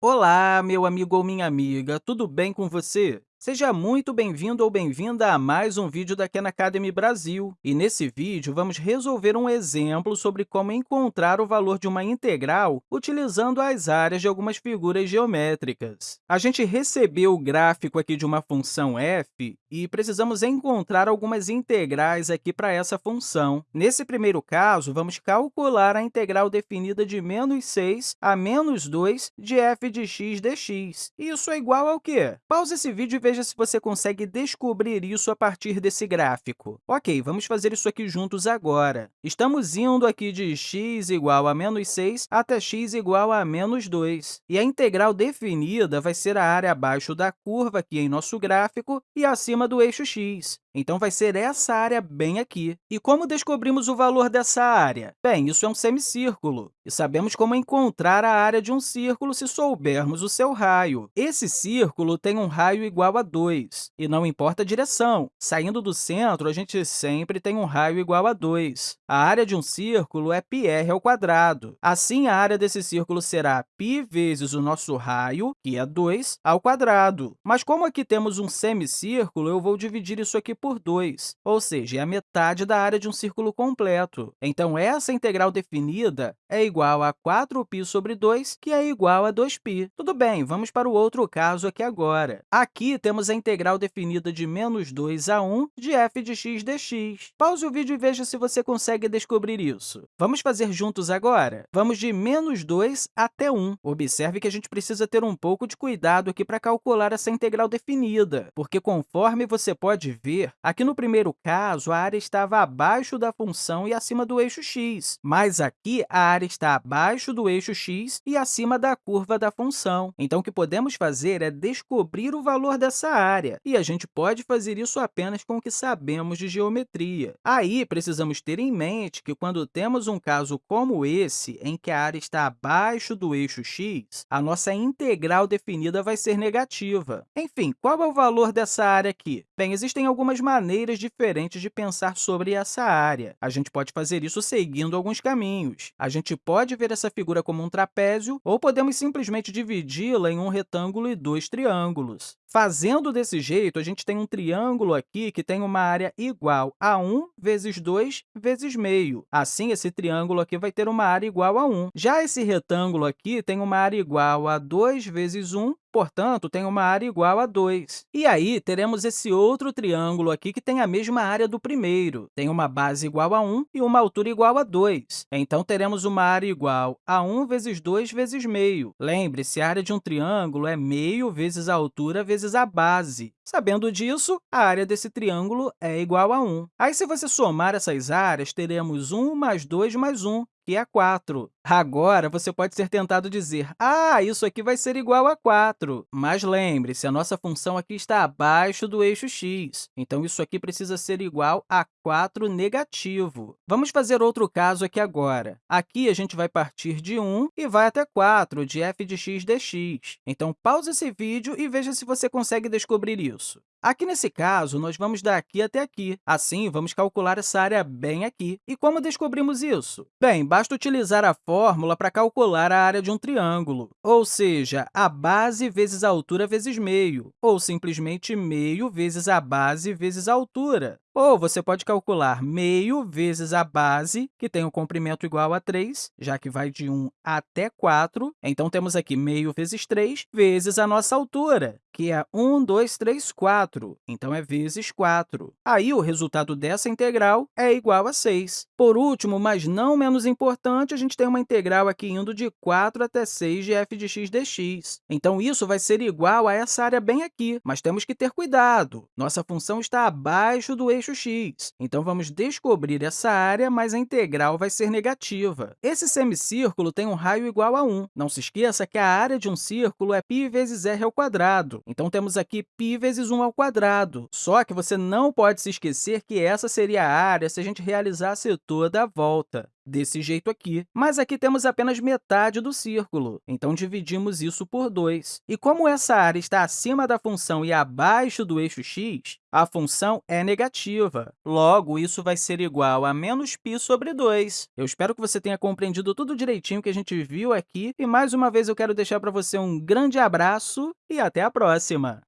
Olá, meu amigo ou minha amiga, tudo bem com você? Seja muito bem-vindo ou bem-vinda a mais um vídeo da Khan Academy Brasil. E nesse vídeo, vamos resolver um exemplo sobre como encontrar o valor de uma integral utilizando as áreas de algumas figuras geométricas. A gente recebeu o gráfico aqui de uma função f e precisamos encontrar algumas integrais aqui para essa função. Nesse primeiro caso, vamos calcular a integral definida de menos 6 a menos 2 de f de x dx. Isso é igual ao quê? Pause esse vídeo e veja se você consegue descobrir isso a partir desse gráfico. Ok, vamos fazer isso aqui juntos agora. Estamos indo aqui de x igual a menos 6 até x igual a menos 2. E a integral definida vai ser a área abaixo da curva aqui em nosso gráfico e acima do eixo x. Então, vai ser essa área bem aqui. E como descobrimos o valor dessa área? Bem, isso é um semicírculo, e sabemos como encontrar a área de um círculo se soubermos o seu raio. Esse círculo tem um raio igual a 2, e não importa a direção. Saindo do centro, a gente sempre tem um raio igual a 2. A área de um círculo é πr ao quadrado. Assim, a área desse círculo será π vezes o nosso raio, que é 2, ao quadrado. Mas como aqui temos um semicírculo, eu vou dividir isso aqui por 2, ou seja, é a metade da área de um círculo completo. Então, essa integral definida é igual a 4π sobre 2, que é igual a 2π. Tudo bem, vamos para o outro caso aqui agora. Aqui, temos a integral definida de menos 2 a 1 de f de x dx. Pause o vídeo e veja se você consegue descobrir isso. Vamos fazer juntos agora? Vamos de menos 2 até 1. Observe que a gente precisa ter um pouco de cuidado aqui para calcular essa integral definida, porque, conforme você pode ver, Aqui no primeiro caso, a área estava abaixo da função e acima do eixo x, mas aqui a área está abaixo do eixo x e acima da curva da função. Então, o que podemos fazer é descobrir o valor dessa área, e a gente pode fazer isso apenas com o que sabemos de geometria. Aí, precisamos ter em mente que, quando temos um caso como esse, em que a área está abaixo do eixo x, a nossa integral definida vai ser negativa. Enfim, qual é o valor dessa área aqui? Bem, existem algumas algumas maneiras diferentes de pensar sobre essa área. A gente pode fazer isso seguindo alguns caminhos. A gente pode ver essa figura como um trapézio, ou podemos simplesmente dividi-la em um retângulo e dois triângulos. Fazendo desse jeito, a gente tem um triângulo aqui que tem uma área igual a 1 vezes 2 vezes meio. Assim, esse triângulo aqui vai ter uma área igual a 1. Já esse retângulo aqui tem uma área igual a 2 vezes 1 portanto, tem uma área igual a 2. E aí, teremos esse outro triângulo aqui que tem a mesma área do primeiro. Tem uma base igual a 1 e uma altura igual a 2. Então, teremos uma área igual a 1 vezes 2 vezes meio. Lembre-se, a área de um triângulo é meio vezes a altura vezes a base. Sabendo disso, a área desse triângulo é igual a 1. Aí, se você somar essas áreas, teremos 1 mais 2 mais 1, que é 4. Agora, você pode ser tentado dizer, ah, isso aqui vai ser igual a 4. Mas lembre-se, a nossa função aqui está abaixo do eixo x, então isso aqui precisa ser igual a 4 negativo. Vamos fazer outro caso aqui agora. Aqui, a gente vai partir de 1 e vai até 4, de f de x dx. Então, pause esse vídeo e veja se você consegue descobrir isso. Aqui nesse caso, nós vamos daqui até aqui. Assim, vamos calcular essa área bem aqui. E como descobrimos isso? Bem, basta utilizar a fórmula para calcular a área de um triângulo, ou seja, a base vezes a altura vezes meio, ou simplesmente meio vezes a base vezes a altura. Ou você pode calcular meio vezes a base, que tem o comprimento igual a 3, já que vai de 1 até 4. Então, temos aqui meio vezes 3 vezes a nossa altura, que é 1, 2, 3, 4. Então, é vezes 4. Aí, o resultado dessa integral é igual a 6. Por último, mas não menos importante, a gente tem uma integral aqui indo de 4 até 6 de f de x dx. Então, isso vai ser igual a essa área bem aqui, mas temos que ter cuidado. Nossa função está abaixo do eixo x. Então, vamos descobrir essa área, mas a integral vai ser negativa. Esse semicírculo tem um raio igual a 1. Não se esqueça que a área de um círculo é π vezes r ao quadrado. Então, temos aqui π vezes 1 ao quadrado. Só que você não pode se esquecer que essa seria a área se a gente realizasse toda a volta. Desse jeito aqui. Mas aqui temos apenas metade do círculo, então dividimos isso por 2. E como essa área está acima da função e abaixo do eixo x, a função é negativa. Logo, isso vai ser igual a menos π sobre 2. Eu espero que você tenha compreendido tudo direitinho que a gente viu aqui. E, mais uma vez, eu quero deixar para você um grande abraço e até a próxima!